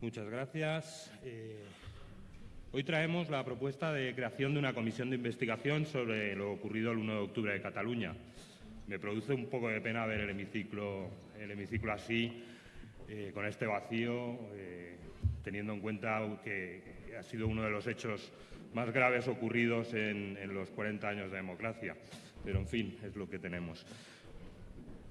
Muchas gracias. Eh, hoy traemos la propuesta de creación de una comisión de investigación sobre lo ocurrido el 1 de octubre de Cataluña. Me produce un poco de pena ver el hemiciclo, el hemiciclo así, eh, con este vacío, eh, teniendo en cuenta que ha sido uno de los hechos más graves ocurridos en, en los 40 años de democracia. Pero, en fin, es lo que tenemos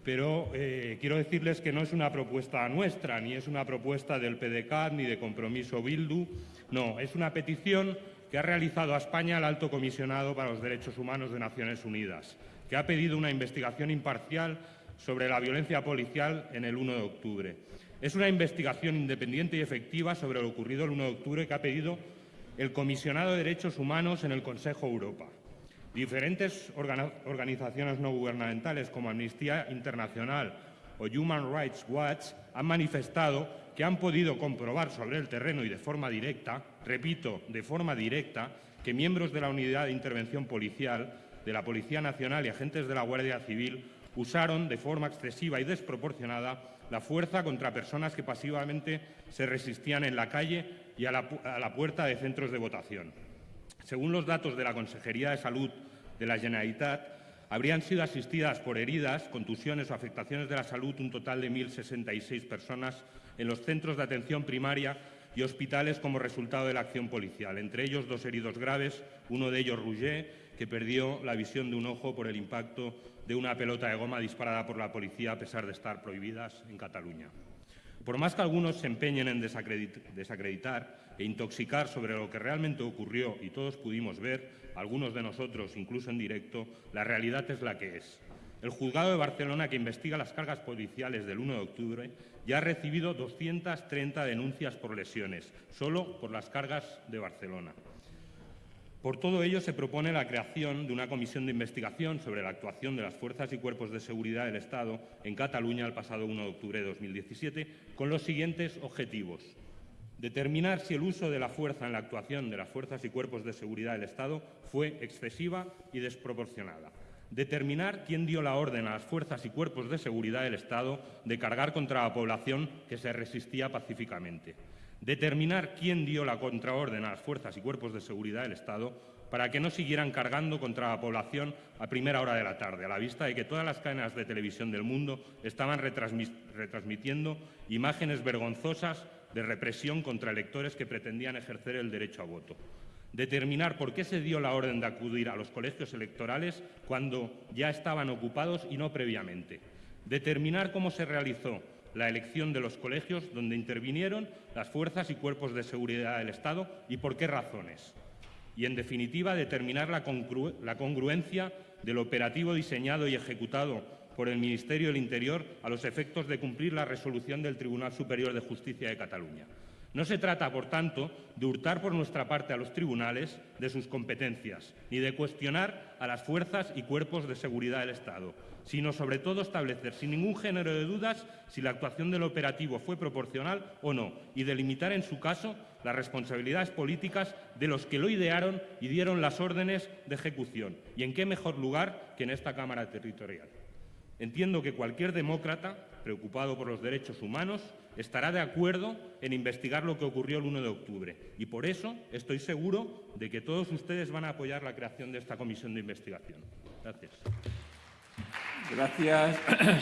pero eh, quiero decirles que no es una propuesta nuestra, ni es una propuesta del PDCAT, ni de Compromiso Bildu, no, es una petición que ha realizado a España el Alto Comisionado para los Derechos Humanos de Naciones Unidas, que ha pedido una investigación imparcial sobre la violencia policial en el 1 de octubre. Es una investigación independiente y efectiva sobre lo ocurrido el 1 de octubre que ha pedido el Comisionado de Derechos Humanos en el Consejo Europa. Diferentes organizaciones no gubernamentales como Amnistía Internacional o Human Rights Watch han manifestado que han podido comprobar sobre el terreno y de forma directa, repito, de forma directa, que miembros de la Unidad de Intervención Policial, de la Policía Nacional y agentes de la Guardia Civil usaron de forma excesiva y desproporcionada la fuerza contra personas que pasivamente se resistían en la calle y a la, puerta de centros de votación. Según los datos de la Consejería de Salud de la Generalitat, habrían sido asistidas por heridas, contusiones o afectaciones de la salud un total de 1.066 personas en los centros de atención primaria y hospitales como resultado de la acción policial, entre ellos dos heridos graves, uno de ellos Rouget, que perdió la visión de un ojo por el impacto de una pelota de goma disparada por la policía a pesar de estar prohibidas en Cataluña. Por más que algunos se empeñen en desacreditar e intoxicar sobre lo que realmente ocurrió y todos pudimos ver, algunos de nosotros incluso en directo, la realidad es la que es. El juzgado de Barcelona, que investiga las cargas policiales del 1 de octubre, ya ha recibido 230 denuncias por lesiones, solo por las cargas de Barcelona. Por todo ello, se propone la creación de una comisión de investigación sobre la actuación de las fuerzas y cuerpos de seguridad del Estado en Cataluña el pasado 1 de octubre de 2017, con los siguientes objetivos. Determinar si el uso de la fuerza en la actuación de las fuerzas y cuerpos de seguridad del Estado fue excesiva y desproporcionada. Determinar quién dio la orden a las fuerzas y cuerpos de seguridad del Estado de cargar contra la población que se resistía pacíficamente determinar quién dio la contraorden a las fuerzas y cuerpos de seguridad del Estado para que no siguieran cargando contra la población a primera hora de la tarde, a la vista de que todas las cadenas de televisión del mundo estaban retransmitiendo imágenes vergonzosas de represión contra electores que pretendían ejercer el derecho a voto. Determinar por qué se dio la orden de acudir a los colegios electorales cuando ya estaban ocupados y no previamente. Determinar cómo se realizó la elección de los colegios donde intervinieron las fuerzas y cuerpos de seguridad del Estado y por qué razones. Y, en definitiva, determinar la, congruencia del operativo diseñado y ejecutado por el Ministerio del Interior a los efectos de cumplir la resolución del Tribunal Superior de Justicia de Cataluña. No se trata, por tanto, de hurtar por nuestra parte a los tribunales de sus competencias, ni de cuestionar a las fuerzas y cuerpos de seguridad del Estado, sino sobre todo establecer sin ningún género de dudas si la actuación del operativo fue proporcional o no, y delimitar en su caso las responsabilidades políticas de los que lo idearon y dieron las órdenes de ejecución. ¿Y en qué mejor lugar que en esta Cámara Territorial? Entiendo que cualquier demócrata preocupado por los derechos humanos estará de acuerdo en investigar lo que ocurrió el 1 de octubre. Y por eso estoy seguro de que todos ustedes van a apoyar la creación de esta comisión de investigación. Gracias. Gracias.